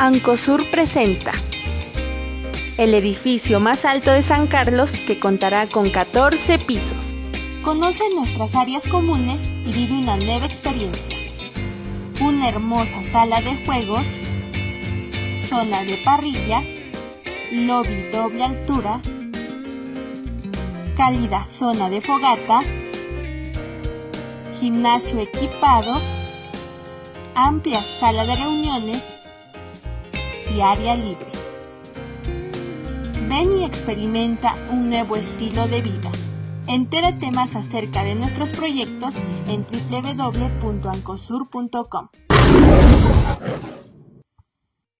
Ancosur presenta el edificio más alto de San Carlos que contará con 14 pisos. Conoce nuestras áreas comunes y vive una nueva experiencia. Una hermosa sala de juegos, zona de parrilla, lobby doble altura, cálida zona de fogata, gimnasio equipado, amplia sala de reuniones y área libre. Ven y experimenta un nuevo estilo de vida. Entérate más acerca de nuestros proyectos en www.ancosur.com.